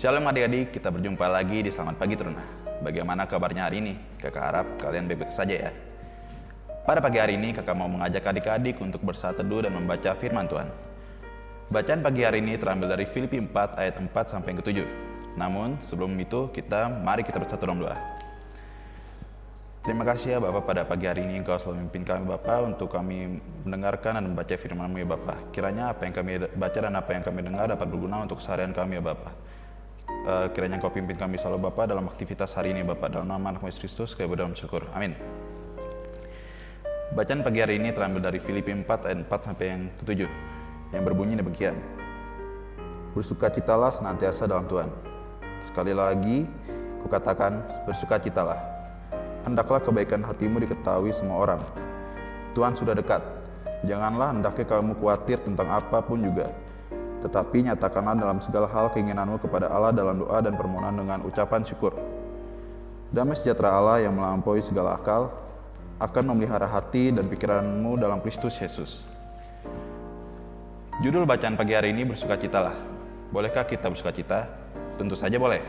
Shalom adik-adik, kita berjumpa lagi di Selamat Pagi Teruna. Bagaimana kabarnya hari ini? Kakak harap kalian baik-baik saja ya. Pada pagi hari ini, kakak mau mengajak adik-adik untuk bersatu teduh dan membaca firman Tuhan. Bacaan pagi hari ini terambil dari Filipi 4 ayat 4 sampai ke 7. Namun, sebelum itu, kita mari kita bersatu dalam doa. Terima kasih ya Bapak pada pagi hari ini Engkau selalu memimpin kami Bapak untuk kami mendengarkan dan membaca firman-Mu ya Bapak. Kiranya apa yang kami baca dan apa yang kami dengar dapat berguna untuk seharian kami ya Bapak. Uh, kiranya Engkau pimpin kami selalu Bapak dalam aktivitas hari ini Bapak. Dalam nama anak Kristus kami berdoa syukur. Amin. Bacaan pagi hari ini terambil dari Filipi 4 ayat 4 sampai yang ke-7 yang berbunyi demikian. Bersukacitalah senantiasa dalam Tuhan. Sekali lagi, kukatakan bersukacitalah hendaklah kebaikan hatimu diketahui semua orang. Tuhan sudah dekat. Janganlah hendaknya kamu khawatir tentang apa pun juga. Tetapi nyatakanlah dalam segala hal keinginanmu kepada Allah dalam doa dan permohonan dengan ucapan syukur. Damai sejahtera Allah yang melampaui segala akal akan memelihara hati dan pikiranmu dalam Kristus Yesus. Judul bacaan pagi hari ini bersukacitalah. Bolehkah kita bersukacita? Tentu saja boleh.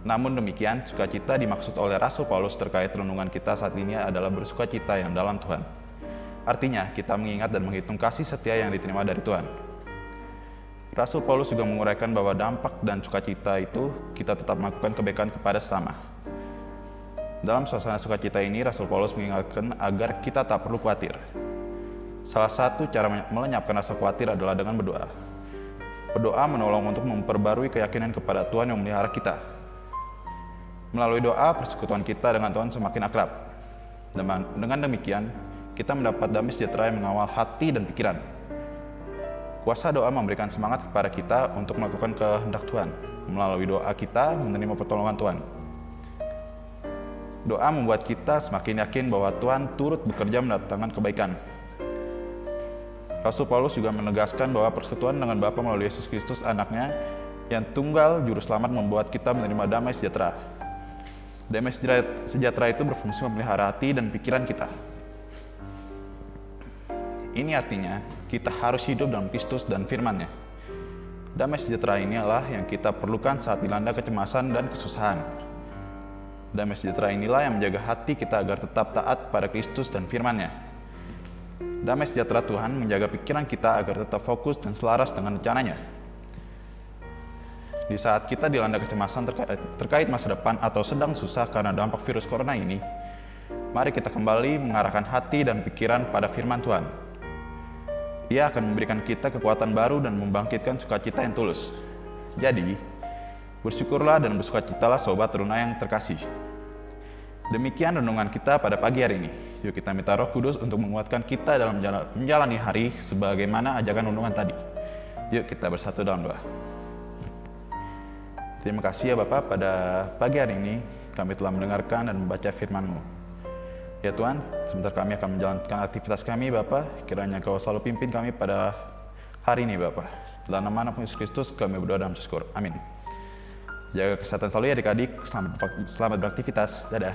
Namun demikian, sukacita dimaksud oleh Rasul Paulus terkait renungan kita saat ini adalah bersukacita yang dalam Tuhan. Artinya, kita mengingat dan menghitung kasih setia yang diterima dari Tuhan. Rasul Paulus juga menguraikan bahwa dampak dan sukacita itu kita tetap melakukan kebaikan kepada sesama. Dalam suasana sukacita ini, Rasul Paulus mengingatkan agar kita tak perlu khawatir. Salah satu cara melenyapkan rasa khawatir adalah dengan berdoa. Berdoa menolong untuk memperbarui keyakinan kepada Tuhan yang memelihara kita, Melalui doa, persekutuan kita dengan Tuhan semakin akrab. Dengan demikian, kita mendapat damai sejahtera yang mengawal hati dan pikiran. Kuasa doa memberikan semangat kepada kita untuk melakukan kehendak Tuhan. Melalui doa kita menerima pertolongan Tuhan. Doa membuat kita semakin yakin bahwa Tuhan turut bekerja mendatangkan kebaikan. Rasul Paulus juga menegaskan bahwa persekutuan dengan Bapa melalui Yesus Kristus anaknya yang tunggal juru selamat membuat kita menerima damai sejahtera Damai sejahtera itu berfungsi memelihara hati dan pikiran kita. Ini artinya kita harus hidup dalam Kristus dan firman-Nya. Damai sejahtera inilah yang kita perlukan saat dilanda kecemasan dan kesusahan. Damai sejahtera inilah yang menjaga hati kita agar tetap taat pada Kristus dan firman-Nya. Damai sejahtera Tuhan menjaga pikiran kita agar tetap fokus dan selaras dengan rencananya di saat kita dilanda kecemasan terkait, terkait masa depan atau sedang susah karena dampak virus corona ini, mari kita kembali mengarahkan hati dan pikiran pada firman Tuhan. Ia akan memberikan kita kekuatan baru dan membangkitkan sukacita yang tulus. Jadi, bersyukurlah dan bersukacitalah sobat teruna yang terkasih. Demikian renungan kita pada pagi hari ini. Yuk kita minta roh kudus untuk menguatkan kita dalam menjalani hari sebagaimana ajakan renungan tadi. Yuk kita bersatu dalam doa. Terima kasih ya Bapak pada pagi hari ini kami telah mendengarkan dan membaca firman-Mu. Ya Tuhan, sebentar kami akan menjalankan aktivitas kami Bapak, kiranya Kau selalu pimpin kami pada hari ini Bapak. Dalam nama Yesus Kristus kami berdoa dan bersyukur. Amin. Jaga kesehatan selalu ya adik-adik, selamat, selamat beraktivitas. Dadah.